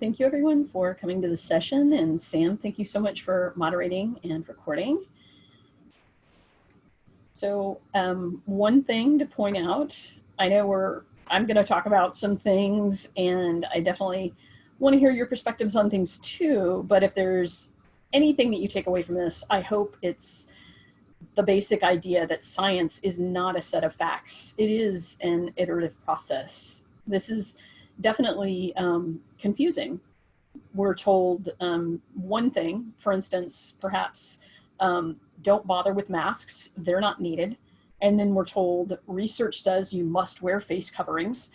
Thank you everyone for coming to the session and Sam, thank you so much for moderating and recording. So um, one thing to point out, I know we're, I'm gonna talk about some things and I definitely wanna hear your perspectives on things too, but if there's anything that you take away from this, I hope it's the basic idea that science is not a set of facts. It is an iterative process. This is definitely um, confusing. We're told um, one thing, for instance, perhaps um, don't bother with masks, they're not needed. And then we're told research says you must wear face coverings.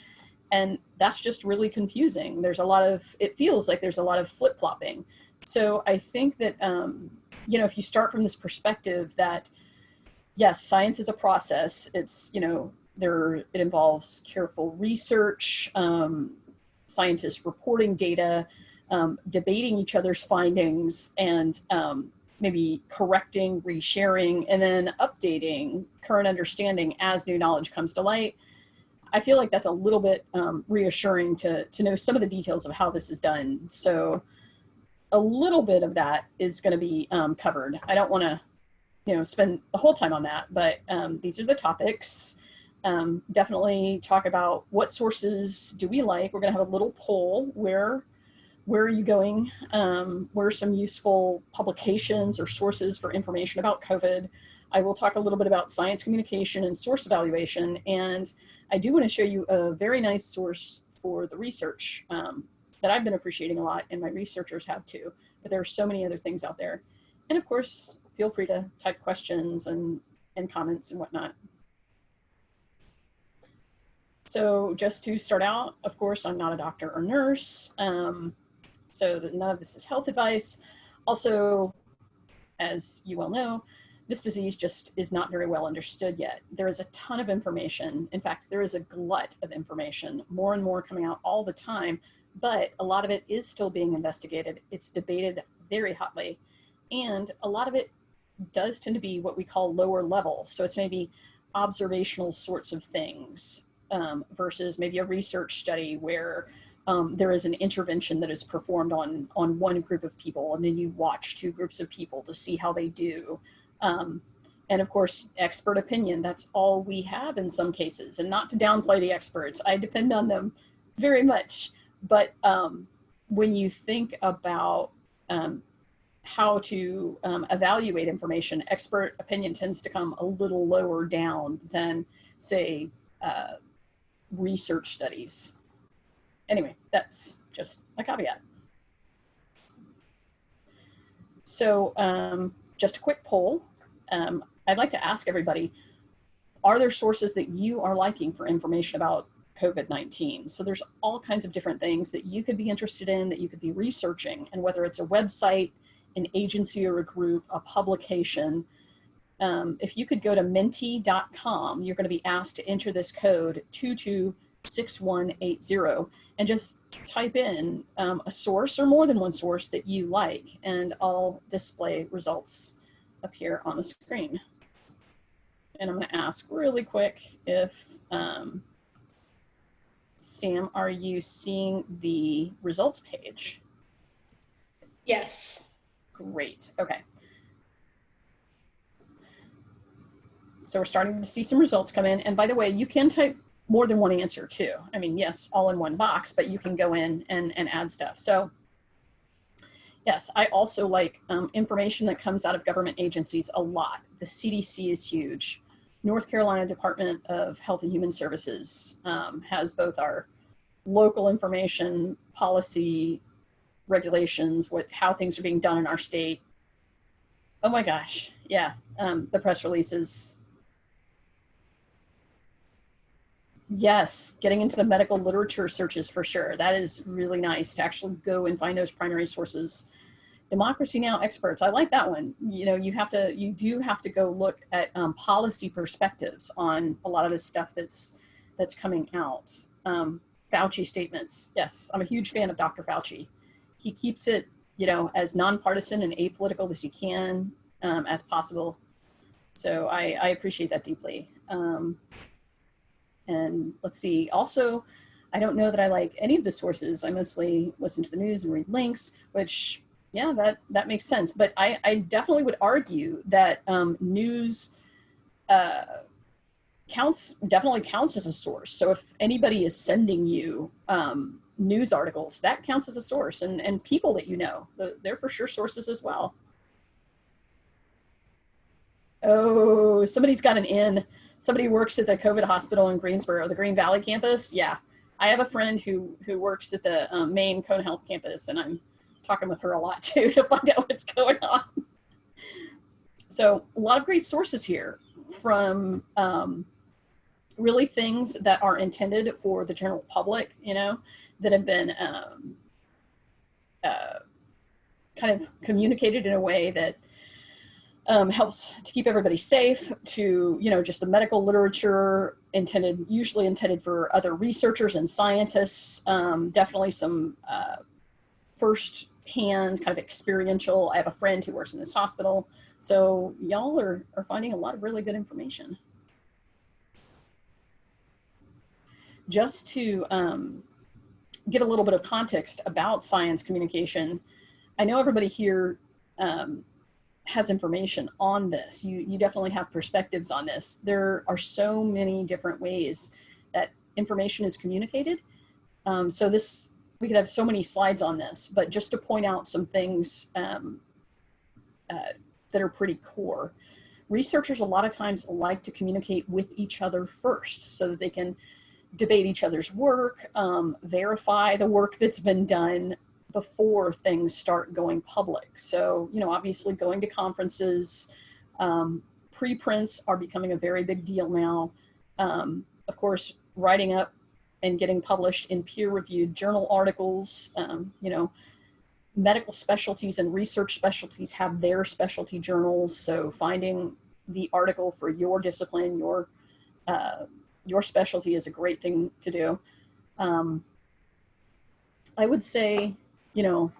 And that's just really confusing. There's a lot of, it feels like there's a lot of flip flopping. So I think that, um, you know, if you start from this perspective that, yes, science is a process, it's, you know, there, it involves careful research, um, scientists reporting data, um, debating each other's findings, and um, maybe correcting, resharing, and then updating current understanding as new knowledge comes to light. I feel like that's a little bit um, reassuring to, to know some of the details of how this is done. So a little bit of that is going to be um, covered. I don't want to, you know, spend the whole time on that, but um, these are the topics. Um, definitely talk about what sources do we like. We're going to have a little poll where where are you going? Um, where are some useful publications or sources for information about COVID? I will talk a little bit about science communication and source evaluation. And I do want to show you a very nice source for the research um, that I've been appreciating a lot and my researchers have too, but there are so many other things out there. And of course, feel free to type questions and, and comments and whatnot. So just to start out, of course, I'm not a doctor or nurse. Um, so none of this is health advice. Also, as you well know, this disease just is not very well understood yet. There is a ton of information. In fact, there is a glut of information, more and more coming out all the time but a lot of it is still being investigated. It's debated very hotly. And a lot of it does tend to be what we call lower level. So it's maybe observational sorts of things um, versus maybe a research study where um, there is an intervention that is performed on, on one group of people and then you watch two groups of people to see how they do. Um, and of course, expert opinion, that's all we have in some cases. And not to downplay the experts, I depend on them very much. But um, when you think about um, how to um, evaluate information, expert opinion tends to come a little lower down than, say, uh, research studies. Anyway, that's just a caveat. So um, just a quick poll. Um, I'd like to ask everybody, are there sources that you are liking for information about COVID-19. So there's all kinds of different things that you could be interested in, that you could be researching, and whether it's a website, an agency or a group, a publication, um, if you could go to menti.com, you're going to be asked to enter this code 226180 and just type in um, a source or more than one source that you like, and I'll display results appear on the screen. And I'm going to ask really quick if um, Sam, are you seeing the results page? Yes. Great, okay. So we're starting to see some results come in. And by the way, you can type more than one answer too. I mean, yes, all in one box, but you can go in and, and add stuff. So yes, I also like um, information that comes out of government agencies a lot. The CDC is huge. North Carolina Department of Health and Human Services um, has both our local information, policy, regulations, what how things are being done in our state. Oh my gosh, yeah, um, the press releases. Yes, getting into the medical literature searches for sure. That is really nice to actually go and find those primary sources Democracy Now! experts, I like that one. You know, you have to, you do have to go look at um, policy perspectives on a lot of this stuff that's, that's coming out. Um, Fauci statements. Yes, I'm a huge fan of Dr. Fauci. He keeps it, you know, as nonpartisan and apolitical as he can, um, as possible. So I, I appreciate that deeply. Um, and let's see, also, I don't know that I like any of the sources. I mostly listen to the news and read links, which yeah, that, that makes sense. But I, I definitely would argue that um, news uh, counts, definitely counts as a source. So if anybody is sending you um, news articles, that counts as a source and, and people that you know, they're for sure sources as well. Oh, somebody's got an in. Somebody works at the COVID hospital in Greensboro, the Green Valley campus. Yeah, I have a friend who who works at the um, main Cone Health campus, and I'm talking with her a lot too to find out what's going on. So a lot of great sources here from um, really things that are intended for the general public, you know, that have been um, uh, kind of communicated in a way that um, helps to keep everybody safe to, you know, just the medical literature intended, usually intended for other researchers and scientists. Um, definitely some uh, first hand kind of experiential. I have a friend who works in this hospital. So y'all are, are finding a lot of really good information. Just to um, get a little bit of context about science communication, I know everybody here um, has information on this. You, you definitely have perspectives on this. There are so many different ways that information is communicated. Um, so this, we could have so many slides on this, but just to point out some things um, uh, that are pretty core. Researchers a lot of times like to communicate with each other first so that they can debate each other's work, um, verify the work that's been done, before things start going public. So, you know, obviously going to conferences, um, preprints are becoming a very big deal now. Um, of course, writing up and getting published in peer-reviewed journal articles, um, you know, medical specialties and research specialties have their specialty journals. So finding the article for your discipline, your, uh, your specialty is a great thing to do. Um, I would say you know,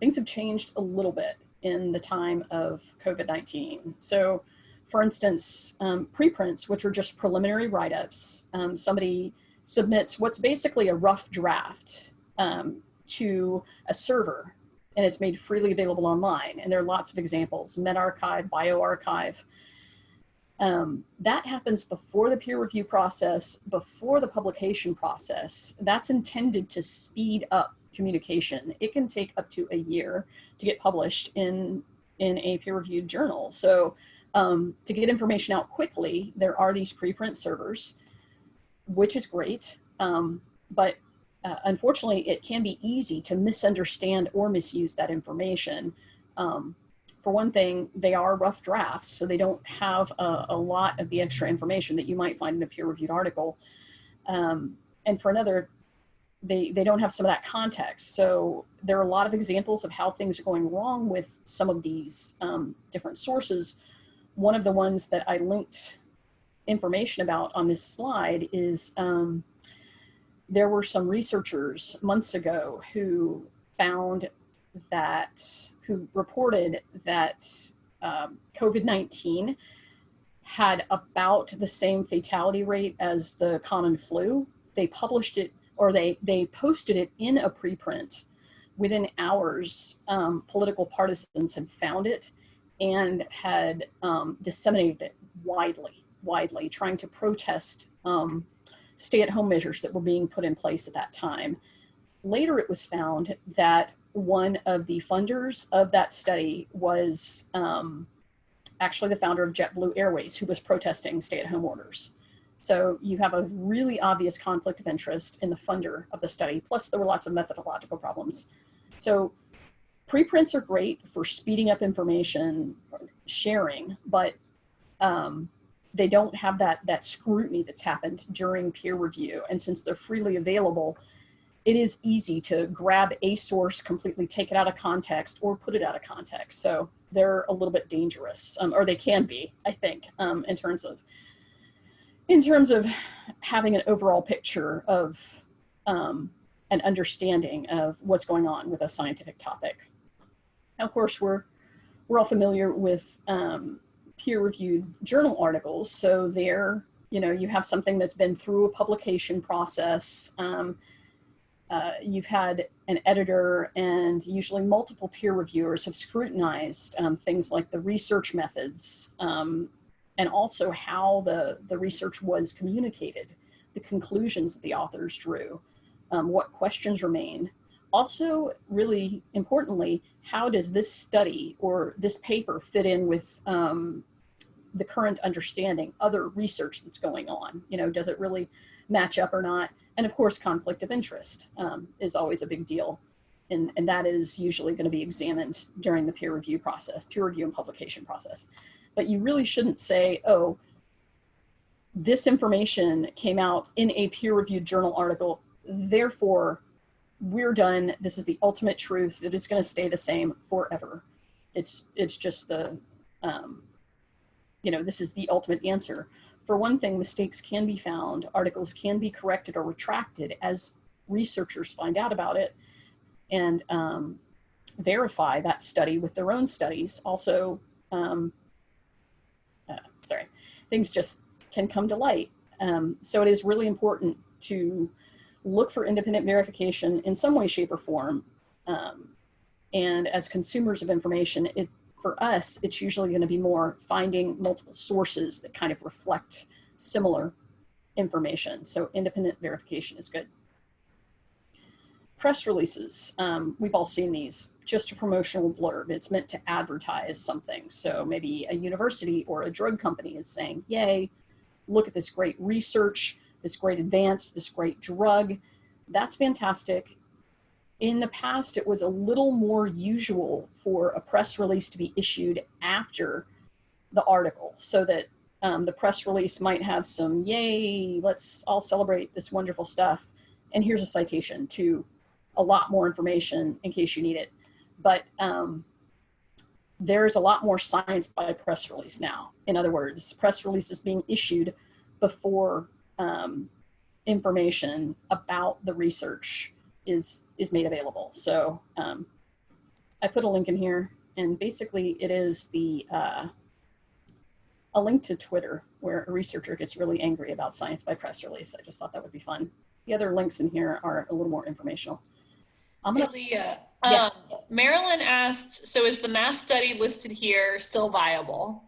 things have changed a little bit in the time of COVID-19. So for instance, um, preprints, which are just preliminary write-ups, um, somebody submits what's basically a rough draft um, to a server and it's made freely available online. And there are lots of examples, medRxiv, bioRxiv. Um, that happens before the peer review process, before the publication process. That's intended to speed up communication. It can take up to a year to get published in, in a peer-reviewed journal. So um, to get information out quickly, there are these preprint servers, which is great. Um, but uh, unfortunately, it can be easy to misunderstand or misuse that information. Um, for one thing, they are rough drafts, so they don't have a, a, lot of the extra information that you might find in a peer-reviewed article. Um, and for another, they, they don't have some of that context. So there are a lot of examples of how things are going wrong with some of these um, different sources. One of the ones that I linked information about on this slide is um, there were some researchers months ago who found that, who reported that um, COVID-19 had about the same fatality rate as the common flu. They published it or they, they posted it in a preprint. Within hours, um, political partisans had found it and had um, disseminated it widely, widely, trying to protest um, stay-at-home measures that were being put in place at that time. Later, it was found that one of the funders of that study was um, actually the founder of JetBlue Airways, who was protesting stay-at-home orders. So you have a really obvious conflict of interest in the funder of the study. Plus there were lots of methodological problems. So preprints are great for speeding up information sharing, but um, they don't have that, that scrutiny that's happened during peer review. And since they're freely available, it is easy to grab a source, completely take it out of context or put it out of context. So they're a little bit dangerous, um, or they can be, I think, um, in terms of in terms of having an overall picture of um, an understanding of what's going on with a scientific topic. Now, of course, we're, we're all familiar with um, peer-reviewed journal articles, so they're, you know, you have something that's been through a publication process. Um, uh, you've had an editor and usually multiple peer reviewers have scrutinized um, things like the research methods um, and also how the, the research was communicated, the conclusions that the authors drew, um, what questions remain. Also, really importantly, how does this study or this paper fit in with um, the current understanding, other research that's going on? You know, does it really match up or not? And of course, conflict of interest um, is always a big deal. And, and that is usually going to be examined during the peer review process, peer review and publication process. But you really shouldn't say, oh, this information came out in a peer reviewed journal article, therefore we're done. This is the ultimate truth. It is going to stay the same forever. It's, it's just the, um, you know, this is the ultimate answer. For one thing, mistakes can be found, articles can be corrected or retracted as researchers find out about it and um, verify that study with their own studies. Also, um, sorry, things just can come to light. Um, so it is really important to look for independent verification in some way, shape, or form. Um, and as consumers of information, it for us, it's usually going to be more finding multiple sources that kind of reflect similar information. So independent verification is good. Press releases, um, we've all seen these, just a promotional blurb. It's meant to advertise something. So maybe a university or a drug company is saying, yay, look at this great research, this great advance, this great drug. That's fantastic in the past, it was a little more usual for a press release to be issued after the article so that um, the press release might have some, yay, let's all celebrate this wonderful stuff. And here's a citation to a lot more information in case you need it. But um, there's a lot more science by press release now. In other words, press releases being issued before um, information about the research is is made available. So um, I put a link in here and basically it is the uh, a link to Twitter where a researcher gets really angry about science by press release. I just thought that would be fun. The other links in here are a little more informational. I'm gonna, Leah, yeah. um, Marilyn asked, so is the mass study listed here still viable?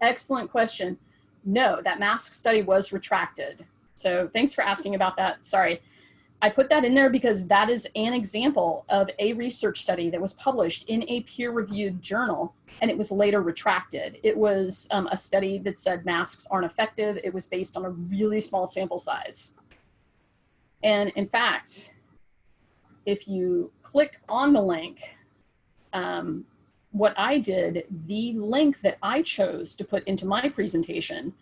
Excellent question. No, that mask study was retracted. So thanks for asking about that. Sorry. I put that in there because that is an example of a research study that was published in a peer-reviewed journal and it was later retracted. It was um, a study that said masks aren't effective. It was based on a really small sample size. And in fact, if you click on the link, um, what I did, the link that I chose to put into my presentation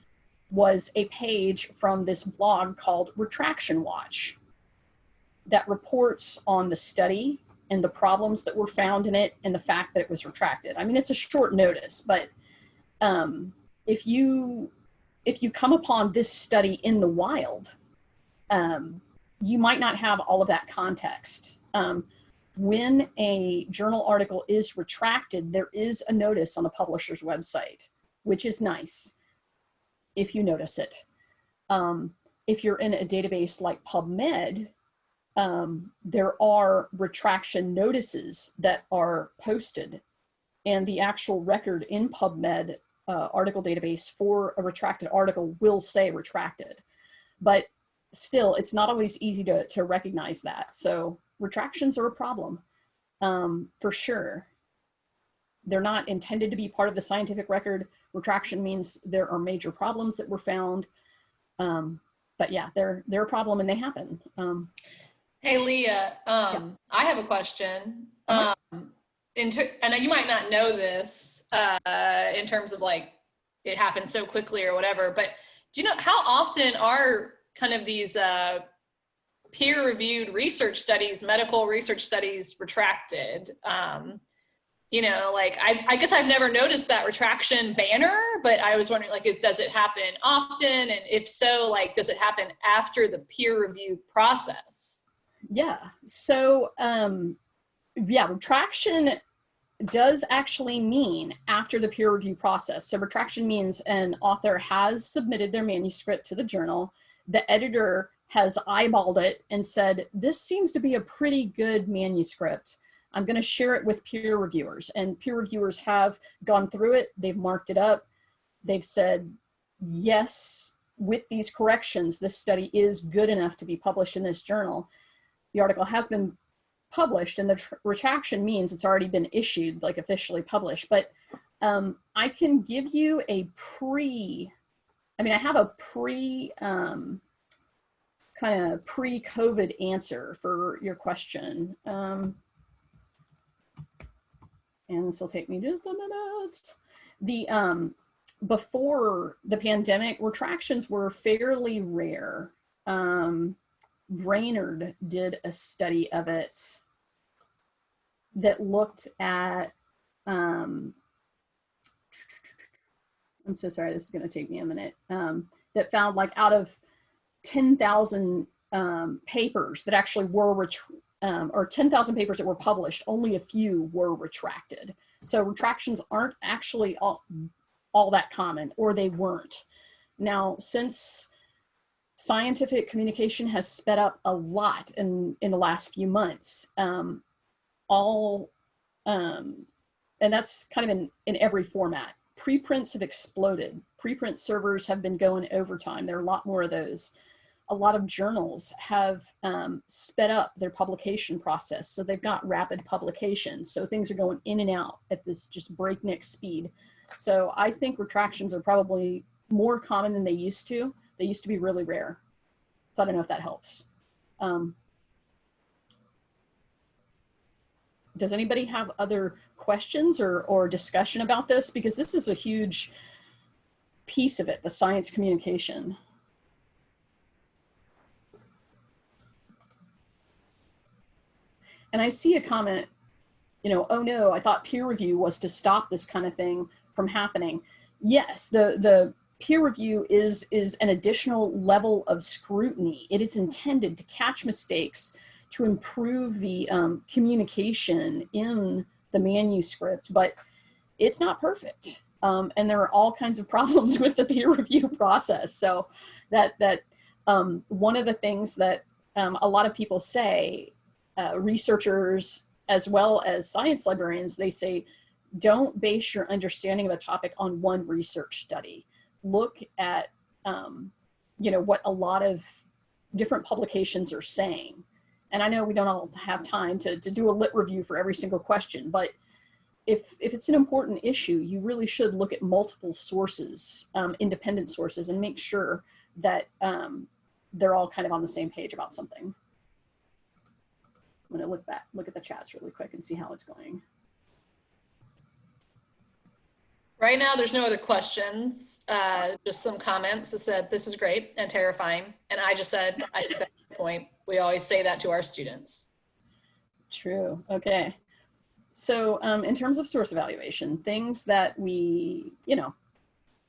was a page from this blog called Retraction Watch that reports on the study and the problems that were found in it and the fact that it was retracted. I mean, it's a short notice, but um, if you if you come upon this study in the wild, um, you might not have all of that context. Um, when a journal article is retracted, there is a notice on the publisher's website, which is nice if you notice it. Um, if you're in a database like PubMed, um, there are retraction notices that are posted and the actual record in PubMed uh, article database for a retracted article will say retracted. But still, it's not always easy to, to recognize that. So retractions are a problem um, for sure. They're not intended to be part of the scientific record. Retraction means there are major problems that were found. Um, but yeah, they're, they're a problem and they happen. Um, Hey, Leah, um, yeah. I have a question. Uh-huh. Um, in and you might not know this uh, in terms of like it happened so quickly or whatever, but do you know how often are kind of these uh, peer-reviewed research studies, medical research studies retracted? Um, you know, like I, I, guess I've never noticed that retraction banner, but I was wondering like, is, does it happen often? And if so, like, does it happen after the peer review process? Yeah. So, um, yeah, retraction does actually mean after the peer review process. So retraction means an author has submitted their manuscript to the journal, the editor has eyeballed it and said, this seems to be a pretty good manuscript. I'm gonna share it with peer reviewers and peer reviewers have gone through it. They've marked it up. They've said, yes, with these corrections, this study is good enough to be published in this journal. The article has been published and the retraction means it's already been issued, like officially published. But um, I can give you a pre, I mean, I have a pre, um, kind of pre-COVID answer for your question. Um, and this will take me just a minute. The, um, before the pandemic, retractions were fairly rare. Um, Brainard did a study of it that looked at, um, I'm so sorry, this is gonna take me a minute, um, that found like out of 10,000 um, papers that actually were, um, or 10,000 papers that were published, only a few were retracted. So retractions aren't actually all, all that common, or they weren't. Now, since scientific communication has sped up a lot in, in the last few months. Um, all, um, and that's kind of in, in every format. Preprints have exploded. Preprint servers have been going overtime. There are a lot more of those. A lot of journals have um, sped up their publication process. So they've got rapid publication. So things are going in and out at this just breakneck speed. So I think retractions are probably more common than they used to they used to be really rare. So I don't know if that helps. Um, does anybody have other questions or, or discussion about this? Because this is a huge piece of it, the science communication. And I see a comment, you know, oh no, I thought peer review was to stop this kind of thing from happening. Yes, the, the peer review is, is an additional level of scrutiny. It is intended to catch mistakes, to improve the um, communication in the manuscript, but it's not perfect. Um, and there are all kinds of problems with the peer review process. So that, that um, one of the things that um, a lot of people say, uh, researchers as well as science librarians, they say, don't base your understanding of a topic on one research study look at, um, you know, what a lot of different publications are saying. And I know we don't all have time to, to do a lit review for every single question, but if, if it's an important issue, you really should look at multiple sources, um, independent sources, and make sure that um, they're all kind of on the same page about something. I'm gonna look back, look at the chats really quick and see how it's going. Right now, there's no other questions, uh, just some comments that said, this is great and terrifying. And I just said, I think that's the point. We always say that to our students. True, okay. So um, in terms of source evaluation, things that we, you know,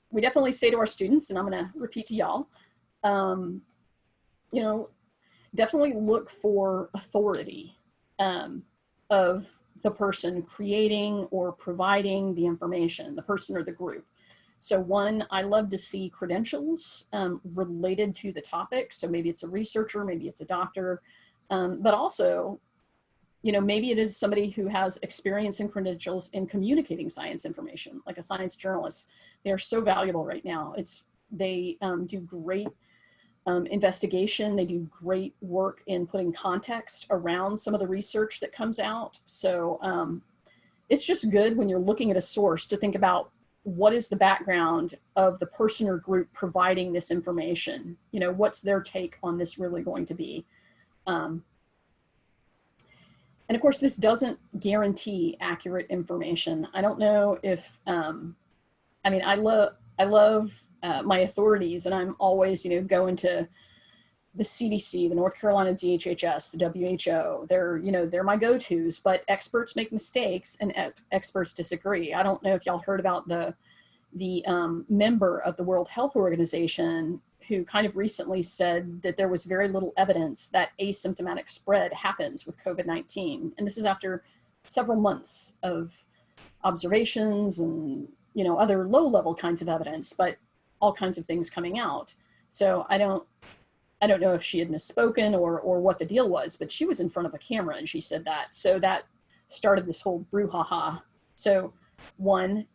we definitely say to our students, and I'm gonna repeat to y'all, um, you know, definitely look for authority um, of the person creating or providing the information, the person or the group. So one, I love to see credentials um, related to the topic. So maybe it's a researcher, maybe it's a doctor, um, but also, you know, maybe it is somebody who has experience and credentials in communicating science information, like a science journalist. They are so valuable right now. It's, they um, do great um, investigation. They do great work in putting context around some of the research that comes out. So um, it's just good when you're looking at a source to think about what is the background of the person or group providing this information? You know, what's their take on this really going to be? Um, and of course, this doesn't guarantee accurate information. I don't know if, um, I mean, I love, I love uh, my authorities and I'm always, you know, going to the CDC, the North Carolina DHHS, the WHO, they're, you know, they're my go-tos, but experts make mistakes and experts disagree. I don't know if y'all heard about the, the um, member of the World Health Organization who kind of recently said that there was very little evidence that asymptomatic spread happens with COVID-19. And this is after several months of observations and, you know, other low level kinds of evidence, but all kinds of things coming out. So I don't, I don't know if she had misspoken or, or what the deal was, but she was in front of a camera and she said that. So that started this whole brouhaha. So one,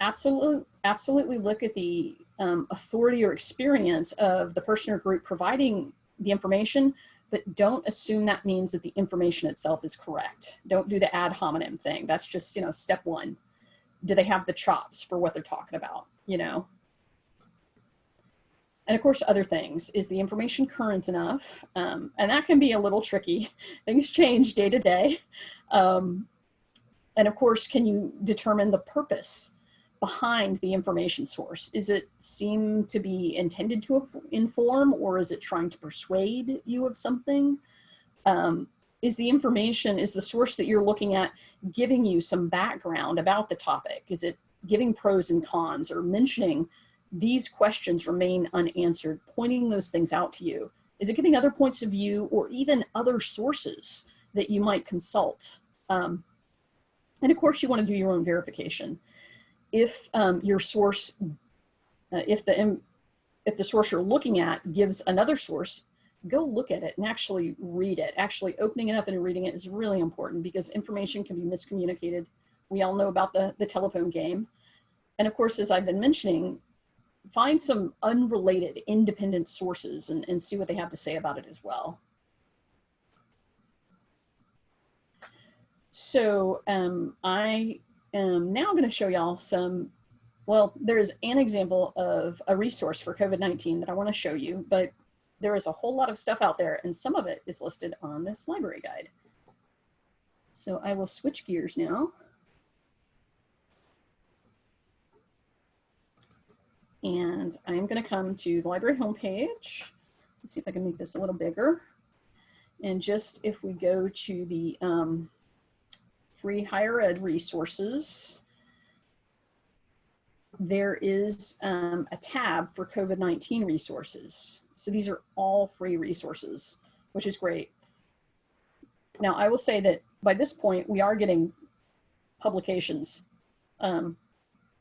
absolutely, absolutely look at the um, authority or experience of the person or group providing the information, but don't assume that means that the information itself is correct. Don't do the ad hominem thing. That's just, you know, step one. Do they have the chops for what they're talking about, you know? And of course, other things. Is the information current enough? Um, and that can be a little tricky. Things change day to day. Um, and of course, can you determine the purpose behind the information source? Is it seem to be intended to inform or is it trying to persuade you of something? Um, is the information, is the source that you're looking at giving you some background about the topic? Is it giving pros and cons or mentioning these questions remain unanswered, pointing those things out to you? Is it giving other points of view or even other sources that you might consult? Um, and of course you wanna do your own verification if um, your source, uh, if the if the source you're looking at gives another source, go look at it and actually read it. Actually opening it up and reading it is really important because information can be miscommunicated. We all know about the, the telephone game. And of course, as I've been mentioning, find some unrelated independent sources and, and see what they have to say about it as well. So um, I am now going to show y'all some, well, there's an example of a resource for COVID-19 that I want to show you, but there is a whole lot of stuff out there and some of it is listed on this library guide. So I will switch gears now. And I'm going to come to the library homepage. Let's see if I can make this a little bigger. And just if we go to the um, free higher ed resources, there is um, a tab for COVID-19 resources. So these are all free resources, which is great. Now I will say that by this point, we are getting publications um,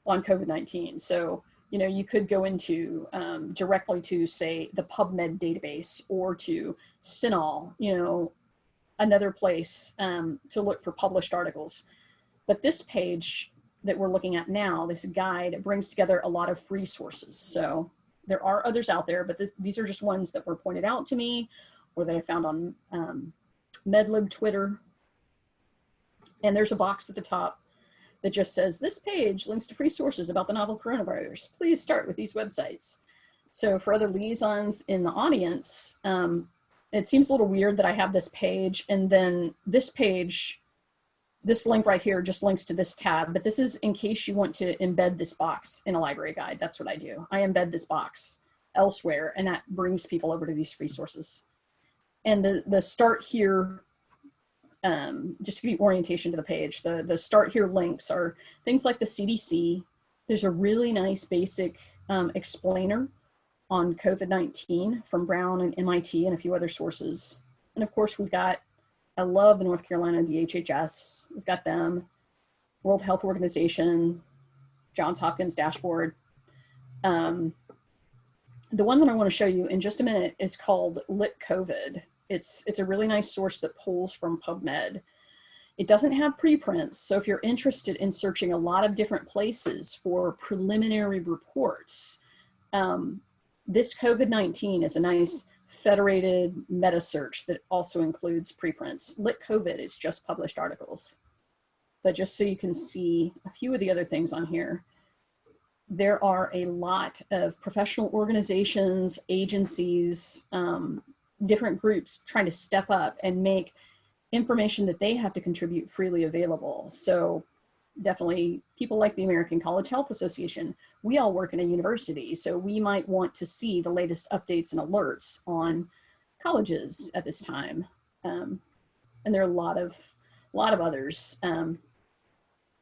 on COVID-19. So, you know, you could go into um, directly to say the PubMed database or to CINAHL, you know, another place um, to look for published articles. But this page that we're looking at now, this guide brings together a lot of free sources. So there are others out there, but this, these are just ones that were pointed out to me or that I found on um, MedLib Twitter. And there's a box at the top that just says, this page links to free sources about the novel coronavirus. Please start with these websites. So for other liaisons in the audience, um, it seems a little weird that I have this page and then this page, this link right here just links to this tab, but this is in case you want to embed this box in a library guide. That's what I do. I embed this box elsewhere and that brings people over to these resources. And the, the start here, um, just to give you orientation to the page, the, the start here links are things like the CDC. There's a really nice basic um, explainer on COVID-19 from Brown and MIT and a few other sources. And of course, we've got, I love the North Carolina DHHS. We've got them, World Health Organization, Johns Hopkins dashboard. Um, the one that I want to show you in just a minute is called Lit COVID. It's, it's a really nice source that pulls from PubMed. It doesn't have preprints, so if you're interested in searching a lot of different places for preliminary reports, um, this COVID-19 is a nice federated meta search that also includes preprints. Lit COVID is just published articles. But just so you can see a few of the other things on here, there are a lot of professional organizations, agencies, um, different groups trying to step up and make information that they have to contribute freely available. So definitely people like the American College Health Association. We all work in a university, so we might want to see the latest updates and alerts on colleges at this time. Um, and there are a lot of, a lot of others. Um,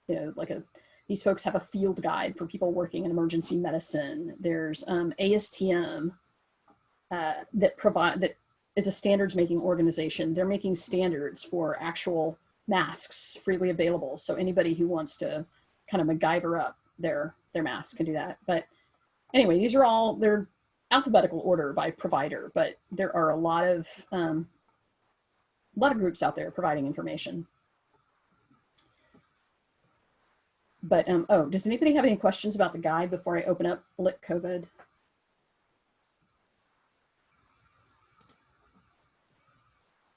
you know, like a, these folks have a field guide for people working in emergency medicine. There's um, ASTM uh, that provide that is a standards making organization. They're making standards for actual masks freely available. So anybody who wants to kind of MacGyver up their their masks can do that. But anyway, these are all they're alphabetical order by provider, but there are a lot of um, a lot of groups out there providing information. But um, oh, does anybody have any questions about the guide before I open up Lit COVID?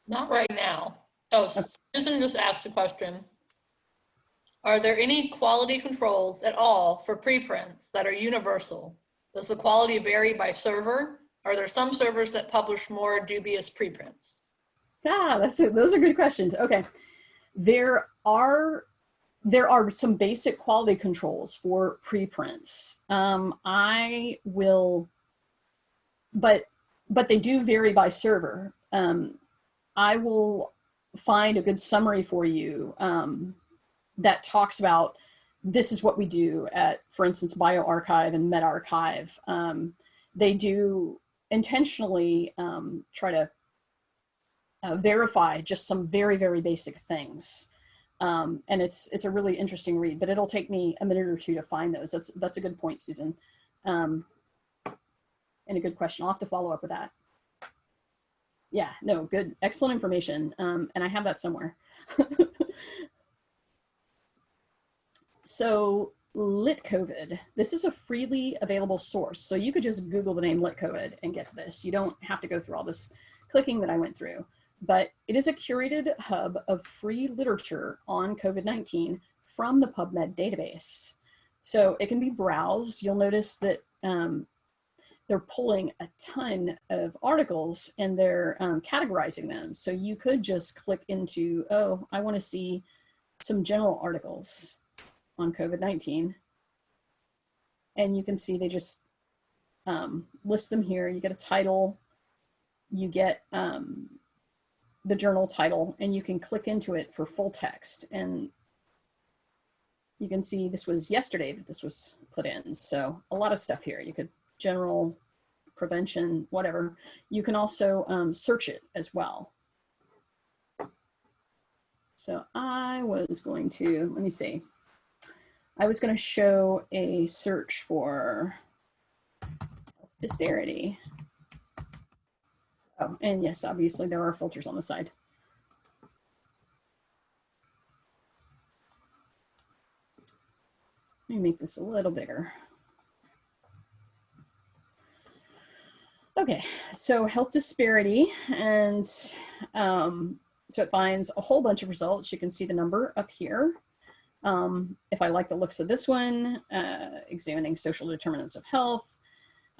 Not right now. Oh, Susan just asked a question. Are there any quality controls at all for preprints that are universal? Does the quality vary by server? Are there some servers that publish more dubious preprints? Ah, that's those are good questions. Okay, there are there are some basic quality controls for preprints. Um, I will, but but they do vary by server. Um, I will find a good summary for you um, that talks about this is what we do at, for instance, bioRxiv and medRxiv. Um, they do intentionally um, try to uh, verify just some very, very basic things. Um, and it's it's a really interesting read, but it'll take me a minute or two to find those. That's that's a good point, Susan. Um, and a good question. I'll have to follow up with that. Yeah, no, good, excellent information. Um, and I have that somewhere. so Lit COVID, this is a freely available source. So you could just Google the name Lit COVID and get to this. You don't have to go through all this clicking that I went through, but it is a curated hub of free literature on COVID-19 from the PubMed database. So it can be browsed. You'll notice that um, they're pulling a ton of articles and they're um, categorizing them. So you could just click into, oh, I wanna see some general articles on COVID-19. And you can see they just um, list them here. You get a title, you get um, the journal title, and you can click into it for full text. And you can see this was yesterday that this was put in. So a lot of stuff here. You could general prevention, whatever. You can also um, search it as well. So I was going to, let me see. I was going to show a search for disparity. Oh, and yes, obviously there are filters on the side. Let me make this a little bigger. Okay, so health disparity, and um, so it finds a whole bunch of results. You can see the number up here. Um, if I like the looks of this one, uh, examining social determinants of health,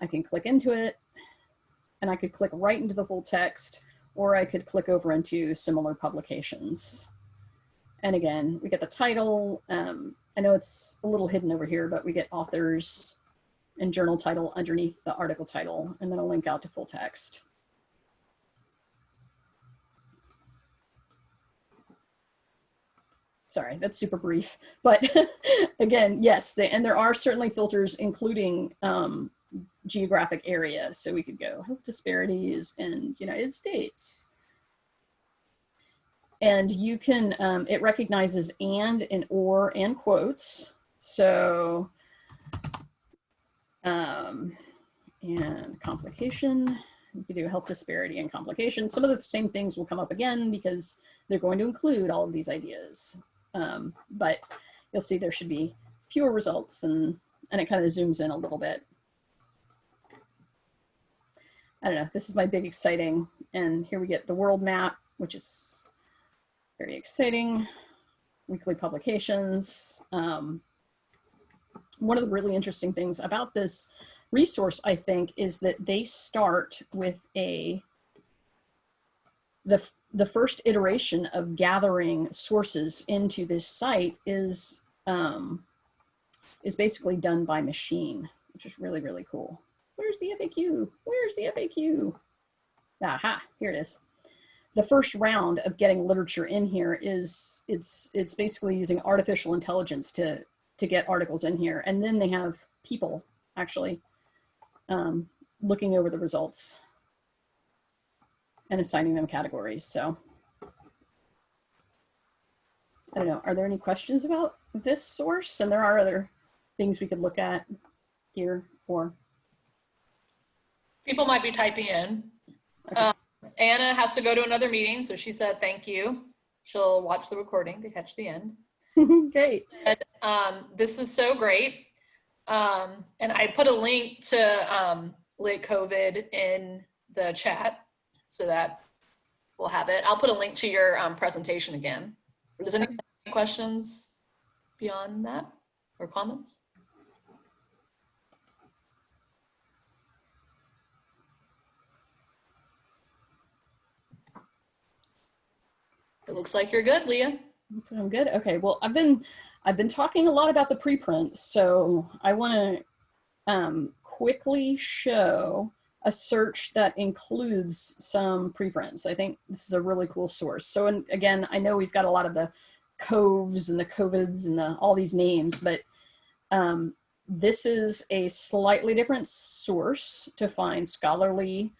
I can click into it, and I could click right into the full text, or I could click over into similar publications. And again, we get the title. Um, I know it's a little hidden over here, but we get authors, and journal title underneath the article title, and then a link out to full text. Sorry, that's super brief. But again, yes, they, and there are certainly filters including um, geographic area. So we could go health disparities in United States. And you can, um, it recognizes and and or and quotes. So um, and complication, you do health disparity and complication. Some of the same things will come up again because they're going to include all of these ideas. Um, but you'll see there should be fewer results and, and it kind of zooms in a little bit. I don't know, this is my big exciting, and here we get the world map, which is very exciting. Weekly publications. Um, one of the really interesting things about this resource, I think, is that they start with a, the, the first iteration of gathering sources into this site is, um, is basically done by machine, which is really, really cool. Where's the FAQ? Where's the FAQ? Aha, here it is. The first round of getting literature in here is, it's, it's basically using artificial intelligence to to get articles in here. And then they have people actually um, looking over the results and assigning them categories. So I don't know, are there any questions about this source? And there are other things we could look at here or, People might be typing in. Okay. Um, Anna has to go to another meeting, so she said thank you. She'll watch the recording to catch the end. great. And, um, this is so great. Um, and I put a link to um, Lit COVID in the chat so that we'll have it. I'll put a link to your um, presentation again. Does anyone have any questions beyond that or comments? It looks like you're good, Leah. I'm good. Okay. Well, I've been I've been talking a lot about the preprints, so I want to um, quickly show a search that includes some preprints. I think this is a really cool source. So, and again, I know we've got a lot of the coves and the covids and the all these names, but um, this is a slightly different source to find scholarly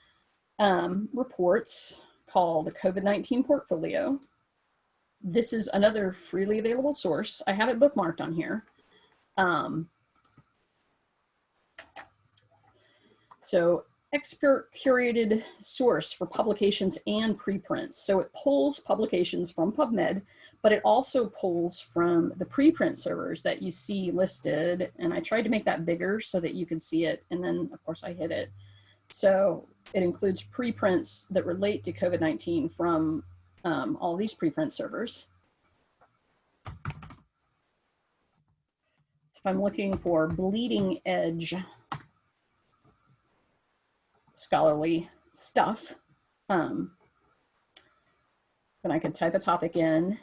um, reports called the COVID-19 portfolio this is another freely available source. I have it bookmarked on here. Um, so expert curated source for publications and preprints. So it pulls publications from PubMed, but it also pulls from the preprint servers that you see listed. And I tried to make that bigger so that you can see it. And then of course I hit it. So it includes preprints that relate to COVID-19 from um, all these preprint servers. So if I'm looking for bleeding edge scholarly stuff, um, then I can type a topic in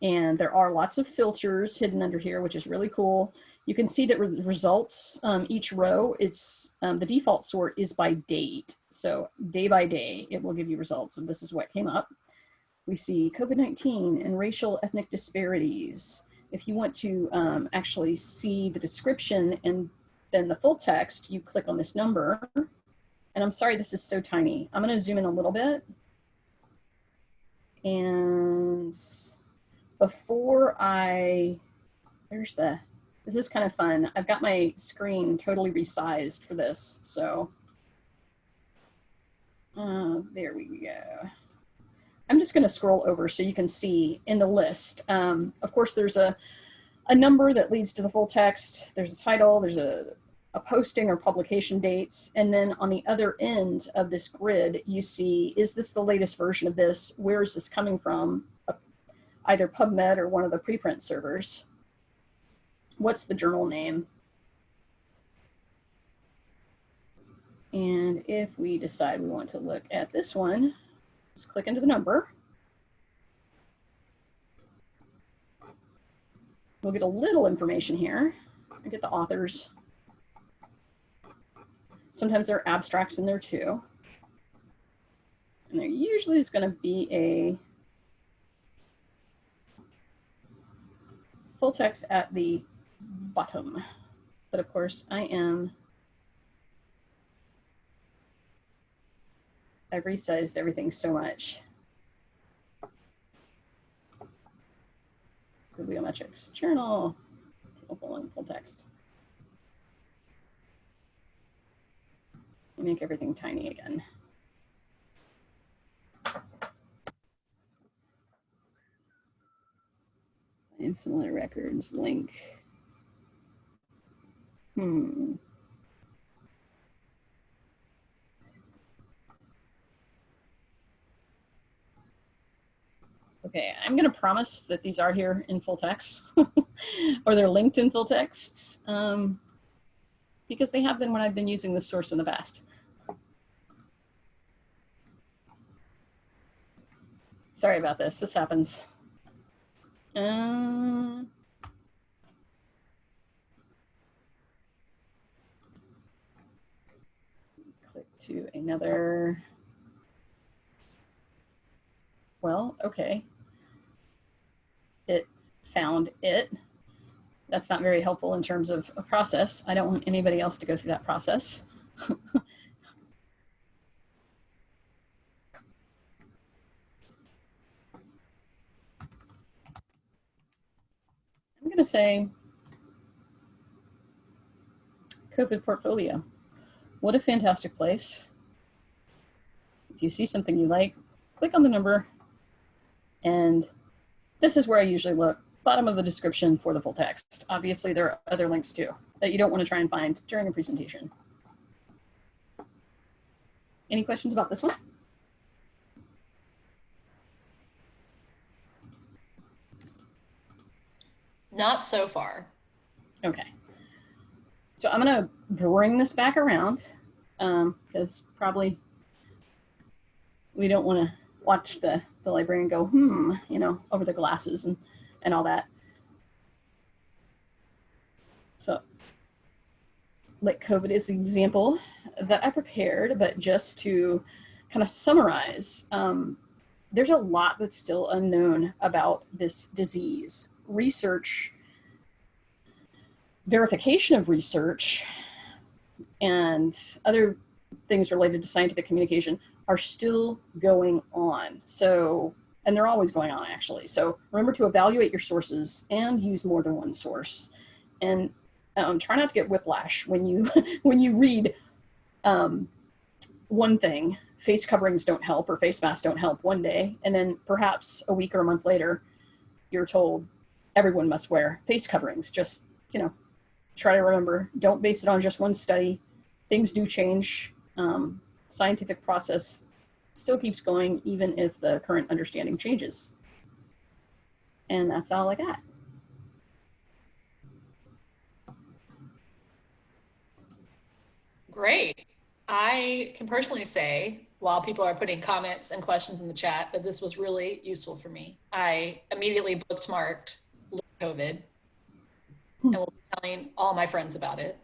and there are lots of filters hidden under here, which is really cool. You can see that re results, um, each row, it's um, the default sort is by date. So day by day, it will give you results. And this is what came up. We see COVID-19 and racial ethnic disparities. If you want to um, actually see the description and then the full text, you click on this number. And I'm sorry, this is so tiny. I'm gonna zoom in a little bit. And before I, there's the, this is kind of fun. I've got my screen totally resized for this. So uh, there we go. I'm just going to scroll over so you can see in the list. Um, of course, there's a, a number that leads to the full text. There's a title, there's a, a posting or publication dates. And then on the other end of this grid, you see, is this the latest version of this? Where is this coming from? Uh, either PubMed or one of the preprint servers. What's the journal name? And if we decide we want to look at this one, just click into the number. We'll get a little information here. I get the authors. Sometimes there are abstracts in there too. And there usually is going to be a full text at the bottom. But of course, I am I've resized everything so much. Bibliometrics, journal, full and full text. Make everything tiny again. And similar records link. Hmm. Okay, I'm going to promise that these are here in full text or they're linked in full text um, because they have been when I've been using this source in the past. Sorry about this, this happens. Uh, click to another well, okay. Found it. That's not very helpful in terms of a process. I don't want anybody else to go through that process. I'm going to say COVID portfolio. What a fantastic place. If you see something you like, click on the number. And this is where I usually look, bottom of the description for the full text. Obviously, there are other links too that you don't want to try and find during a presentation. Any questions about this one? Not so far. Okay. So I'm going to bring this back around because um, probably we don't want to watch the, the librarian go, hmm, you know, over the glasses and, and all that. So like COVID is an example that I prepared, but just to kind of summarize, um, there's a lot that's still unknown about this disease. Research, verification of research, and other things related to scientific communication are still going on. So, and they're always going on actually. So remember to evaluate your sources and use more than one source. And um, try not to get whiplash when you when you read um, one thing. Face coverings don't help or face masks don't help one day. And then perhaps a week or a month later you're told everyone must wear face coverings. Just you know try to remember. Don't base it on just one study. Things do change. Um, scientific process still keeps going even if the current understanding changes and that's all i got Great. I can personally say, while people are putting comments and questions in the chat, that this was really useful for me. I immediately bookmarked COVID hmm. and will be telling all my friends about it.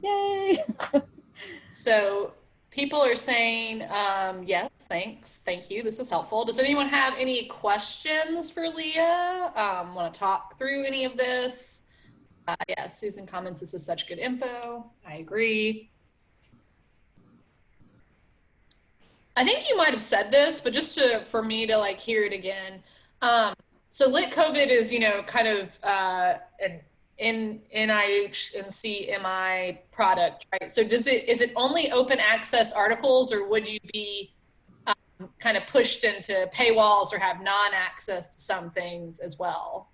Yay! so people are saying, um, yes, thanks, thank you, this is helpful. Does anyone have any questions for Leah? Um, Want to talk through any of this? Uh, yeah, Susan comments, this is such good info. I agree. I think you might have said this, but just to for me to like hear it again. Um, so lit COVID is, you know, kind of uh, in NIH NCBI product, right? So does it is it only open access articles, or would you be um, kind of pushed into paywalls or have non-access to some things as well?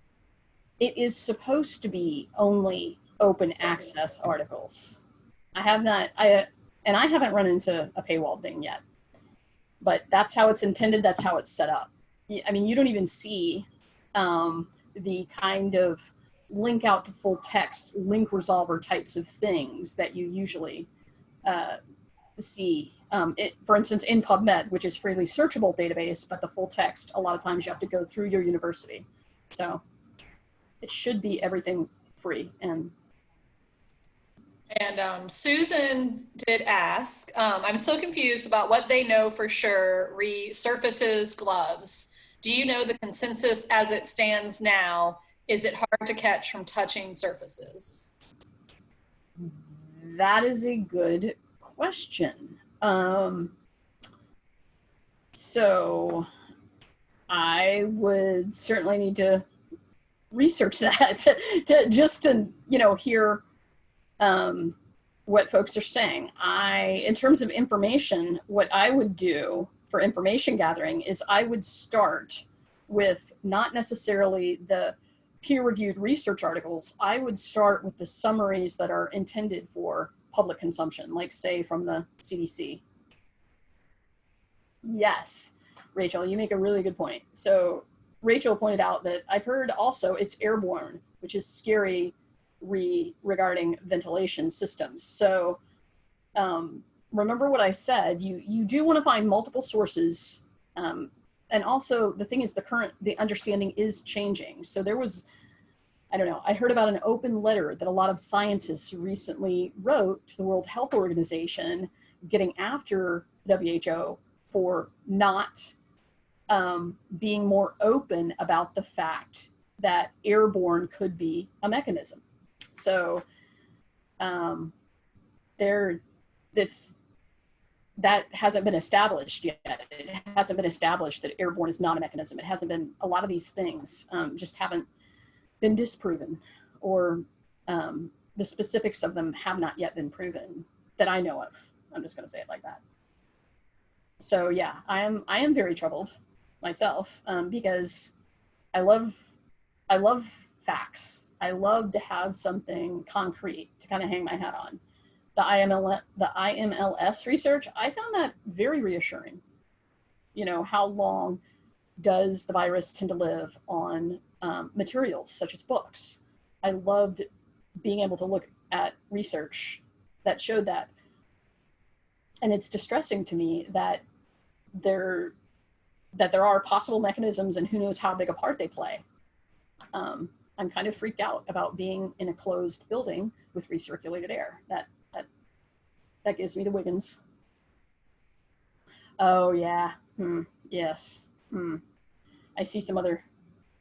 it is supposed to be only open access articles. I have not, I, and I haven't run into a paywall thing yet, but that's how it's intended. That's how it's set up. I mean, you don't even see um, the kind of link out to full text, link resolver types of things that you usually uh, see. Um, it, for instance, in PubMed, which is freely searchable database, but the full text, a lot of times you have to go through your university. So it should be everything free and and um, Susan did ask, um, I'm so confused about what they know for sure resurfaces gloves. Do you know the consensus as it stands now? Is it hard to catch from touching surfaces? That is a good question. Um, so I would certainly need to research that to, to, just to you know hear um, what folks are saying. I, in terms of information, what I would do for information gathering is I would start with not necessarily the peer-reviewed research articles. I would start with the summaries that are intended for public consumption, like say from the CDC. Yes, Rachel, you make a really good point. So Rachel pointed out that I've heard also it's airborne, which is scary re regarding ventilation systems. So um, remember what I said, you, you do want to find multiple sources. Um, and also the thing is the current, the understanding is changing. So there was, I don't know, I heard about an open letter that a lot of scientists recently wrote to the World Health Organization getting after WHO for not um, being more open about the fact that airborne could be a mechanism. So um, there, that hasn't been established yet. It hasn't been established that airborne is not a mechanism. It hasn't been, a lot of these things um, just haven't been disproven or um, the specifics of them have not yet been proven that I know of. I'm just going to say it like that. So yeah, I am I am very troubled myself um, because I love I love facts. I love to have something concrete to kind of hang my hat on. The IML the IMLS research, I found that very reassuring. You know, how long does the virus tend to live on um, materials such as books? I loved being able to look at research that showed that. And it's distressing to me that there that there are possible mechanisms and who knows how big a part they play. Um, I'm kind of freaked out about being in a closed building with recirculated air. That that that gives me the Wiggins. Oh yeah. Hmm. Yes. Hmm. I see some other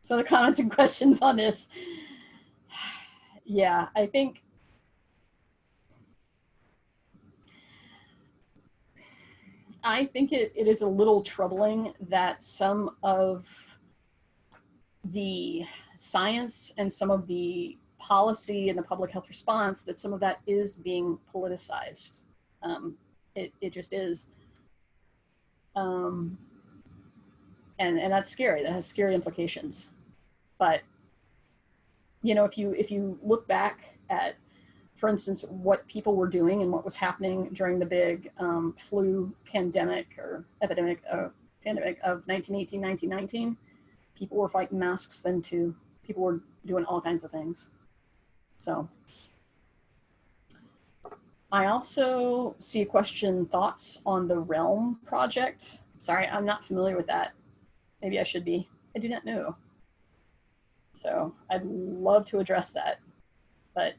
some other comments and questions on this. yeah, I think I think it, it is a little troubling that some of the science and some of the policy and the public health response, that some of that is being politicized. Um, it, it just is. Um, and, and that's scary. That has scary implications. But, you know, if you, if you look back at for instance, what people were doing and what was happening during the big um, flu pandemic or epidemic uh, pandemic of 1918, 1919. People were fighting masks then too. People were doing all kinds of things. So I also see a question, thoughts on the Realm project. Sorry, I'm not familiar with that. Maybe I should be. I do not know. So I'd love to address that, but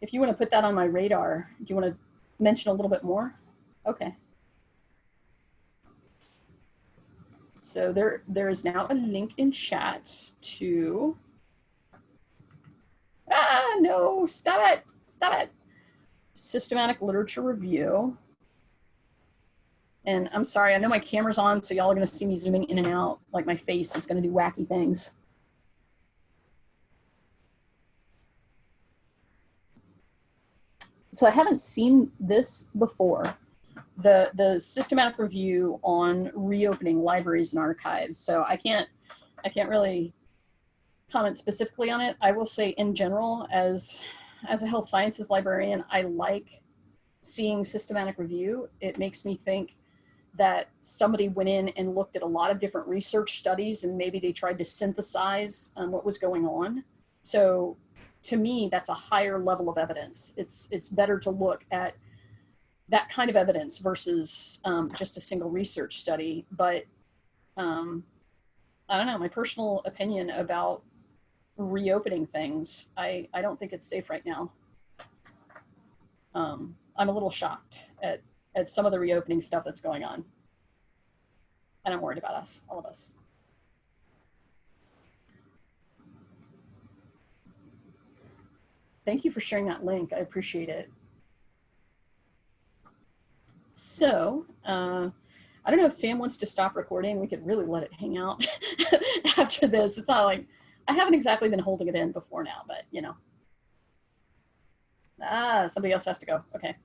if you want to put that on my radar, do you want to mention a little bit more? Okay. So there, there is now a link in chat to, ah, no, stop it, stop it. Systematic literature review. And I'm sorry, I know my camera's on, so y'all are gonna see me zooming in and out, like my face is gonna do wacky things. So I haven't seen this before. The, the systematic review on reopening libraries and archives. So I can't, I can't really comment specifically on it. I will say in general, as, as a health sciences librarian, I like seeing systematic review. It makes me think that somebody went in and looked at a lot of different research studies and maybe they tried to synthesize um, what was going on. So to me, that's a higher level of evidence. It's, it's better to look at that kind of evidence versus um, just a single research study. But um, I don't know, my personal opinion about reopening things, I, I don't think it's safe right now. Um, I'm a little shocked at, at some of the reopening stuff that's going on. And I'm worried about us, all of us. Thank you for sharing that link. I appreciate it. So, uh, I don't know if Sam wants to stop recording. We could really let it hang out after this. It's not like, I haven't exactly been holding it in before now, but you know. Ah, somebody else has to go. Okay.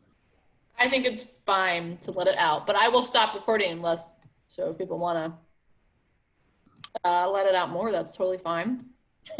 I think it's fine to let it out, but I will stop recording unless, so if people want to uh, let it out more, that's totally fine.